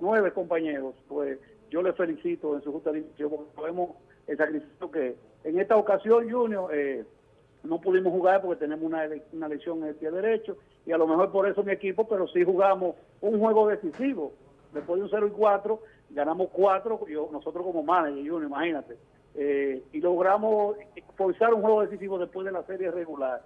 nueve compañeros, pues yo les felicito en su justa dirección porque vemos el sacrificio que en esta ocasión, Junior, eh, no pudimos jugar porque tenemos una, una lesión en el pie derecho y a lo mejor por eso mi equipo, pero sí jugamos un juego decisivo. Después de un 0 y 4, ganamos 4, yo, nosotros como manager, Junior, imagínate. Eh, y logramos forzar un juego decisivo después de la serie regular.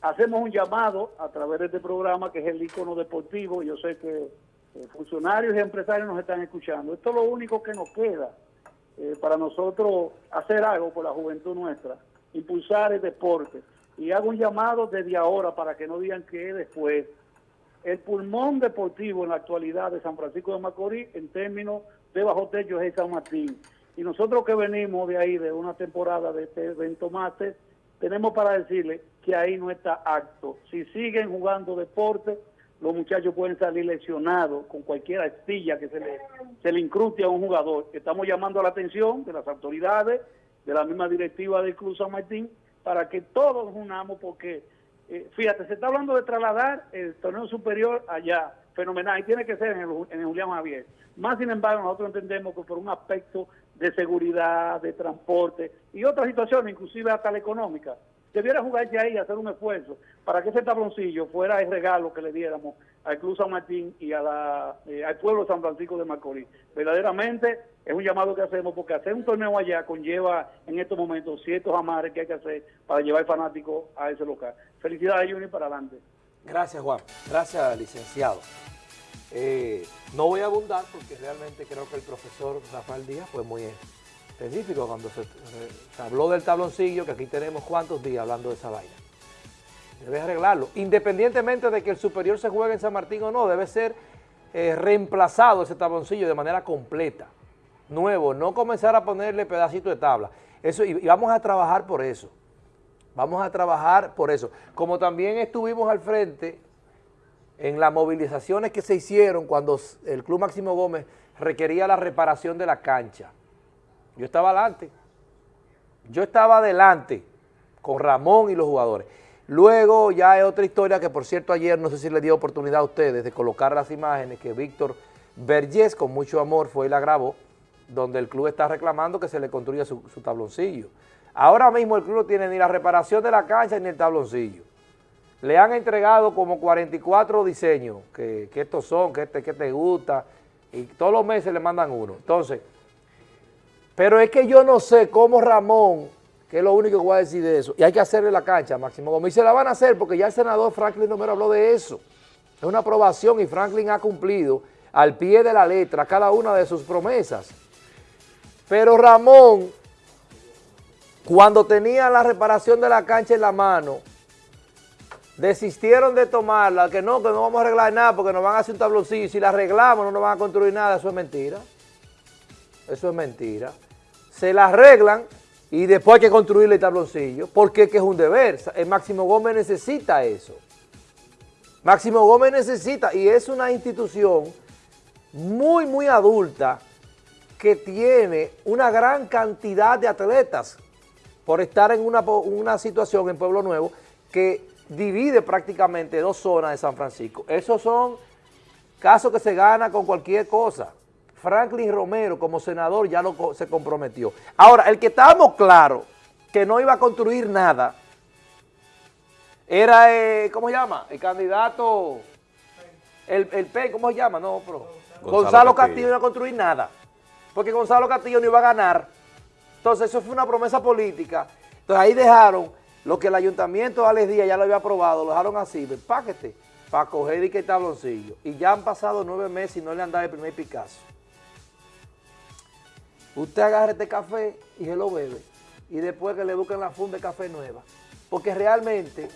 Hacemos un llamado a través de este programa que es el icono deportivo. Yo sé que eh, funcionarios y empresarios nos están escuchando. Esto es lo único que nos queda eh, para nosotros hacer algo por la juventud nuestra, impulsar el deporte. Y hago un llamado desde ahora para que no digan que después. El pulmón deportivo en la actualidad de San Francisco de Macorís en términos de bajo techo es San Martín. Y nosotros que venimos de ahí, de una temporada de este evento máster, tenemos para decirle que ahí no está acto. Si siguen jugando deporte, los muchachos pueden salir lesionados con cualquier astilla que se le, se le incruste a un jugador. Estamos llamando la atención de las autoridades, de la misma directiva del Club San Martín, para que todos unamos, porque, eh, fíjate, se está hablando de trasladar el torneo superior allá, fenomenal, y tiene que ser en el, en el Julián Javier. Más sin embargo, nosotros entendemos que por un aspecto de seguridad, de transporte y otras situaciones, inclusive hasta la económica, debiera jugarse ahí, hacer un esfuerzo para que ese tabloncillo fuera el regalo que le diéramos al Club San Martín y eh, al pueblo de San Francisco de Macorís. Verdaderamente es un llamado que hacemos porque hacer un torneo allá conlleva en estos momentos ciertos amares que hay que hacer para llevar fanáticos a ese local. Felicidades, Juni, para adelante. Gracias, Juan. Gracias, licenciado. Eh, no voy a abundar porque realmente creo que el profesor Rafael Díaz fue muy específico cuando se, habló del tabloncillo, que aquí tenemos cuántos días hablando de esa vaina. Debe arreglarlo. Independientemente de que el superior se juegue en San Martín o no, debe ser eh, reemplazado ese tabloncillo de manera completa, nuevo, no comenzar a ponerle pedacito de tabla. Eso, y, vamos a trabajar por eso. Vamos a trabajar por eso. Como también estuvimos al frente en las movilizaciones que se hicieron cuando el Club Máximo Gómez requería la reparación de la cancha. Yo estaba adelante. Yo estaba adelante con Ramón y los jugadores. Luego ya hay otra historia que por cierto ayer no sé si le dio oportunidad a ustedes de colocar las imágenes que Víctor Vergés con mucho amor fue y la grabó, donde el club está reclamando que se le construya su, tabloncillo. Ahora mismo el club no tiene ni la reparación de la cancha ni el tabloncillo. Le han entregado como 44 diseños, que, estos son, que, este, que te gusta, y todos los meses le mandan uno. Entonces, pero es que yo no sé cómo Ramón, que es lo único que voy a decir de eso, y hay que hacerle la cancha Máximo Gómez, y se la van a hacer porque ya el senador Franklin Romero habló de eso. Es una aprobación y Franklin ha cumplido al pie de la letra cada una de sus promesas. Pero Ramón, cuando tenía la reparación de la cancha en la mano, desistieron de tomarla, que no, que no vamos a arreglar nada porque nos van a hacer un tabloncillo, y si la arreglamos no nos van a construir nada, eso es mentira. Eso es mentira. Se la arreglan y después hay que construirle el tabloncillo, porque es que es un deber. El Máximo Gómez necesita eso. Máximo Gómez necesita, y es una institución muy, muy adulta, que tiene una gran cantidad de atletas por estar en una, una situación en Pueblo Nuevo que divide prácticamente dos zonas de San Francisco. Esos son casos que se gana con cualquier cosa. Franklin Romero como senador ya lo, se comprometió. Ahora, el que estábamos claros que no iba a construir nada era, eh, ¿cómo se llama? El candidato, el, el P, ¿cómo se llama? No, pero Gonzalo, Castillo. no iba a construir nada, porque Gonzalo Castillo no iba a ganar. Entonces, eso fue una promesa política. Entonces, ahí dejaron lo que el ayuntamiento de Alex Díaz ya lo había aprobado, lo dejaron así, páquete, para coger y que tabloncillo. Y ya han pasado nueve meses y no le han dado el primer Picasso. Usted agarra este café y se lo bebe. Y después que le busquen la funda de café nueva. Porque realmente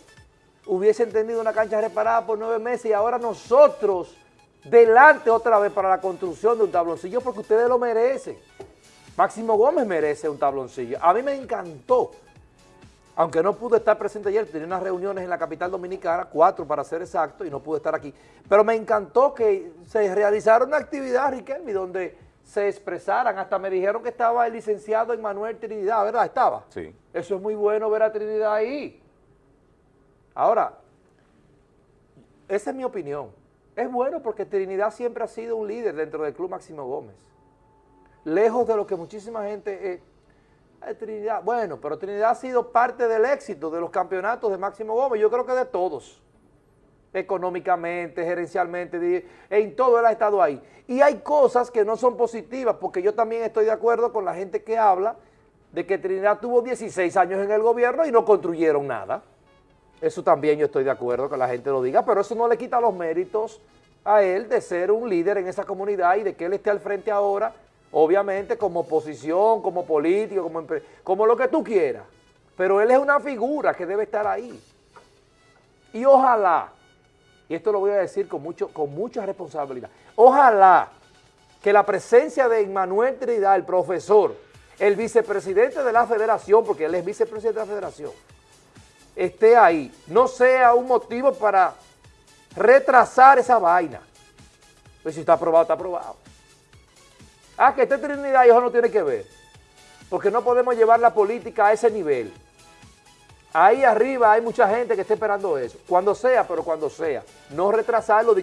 hubiesen tenido una cancha reparada por nueve meses y ahora nosotros delante otra vez para la construcción de un tabloncillo porque ustedes lo merecen. Máximo Gómez merece un tabloncillo. A mí me encantó, aunque no pude estar presente ayer, tenía unas reuniones en la capital dominicana, cuatro para ser exacto, y no pude estar aquí. Pero me encantó que se realizara una actividad, Riquelme, donde se expresaran. Hasta me dijeron que estaba el licenciado Emmanuel Trinidad, ¿verdad? Estaba. Sí. Eso es muy bueno ver a Trinidad ahí. Ahora, esa es mi opinión. Es bueno porque Trinidad siempre ha sido un líder dentro del Club Máximo Gómez. Lejos de lo que muchísima gente... Eh, Trinidad, bueno, pero Trinidad ha sido parte del éxito de los campeonatos de Máximo Gómez, yo creo que de todos. Económicamente, gerencialmente, en todo él ha estado ahí. Y hay cosas que no son positivas, porque yo también estoy de acuerdo con la gente que habla de que Trinidad tuvo 16 años en el gobierno y no construyeron nada. Eso también yo estoy de acuerdo que la gente lo diga, pero eso no le quita los méritos a él de ser un líder en esa comunidad y de que él esté al frente ahora, obviamente como oposición, como político, como, como lo que tú quieras. Pero él es una figura que debe estar ahí. Y ojalá, y esto lo voy a decir con, mucho, con mucha responsabilidad, ojalá que la presencia de Emmanuel Trinidad, el profesor, el vicepresidente de la federación, porque él es vicepresidente de la federación, esté ahí, no sea un motivo para retrasar esa vaina. Pues si está aprobado, está aprobado. Ah, que esté Trinidad y eso no tiene que ver. Porque no podemos llevar la política a ese nivel. Ahí arriba hay mucha gente que está esperando eso. Cuando sea, pero cuando sea. No retrasarlo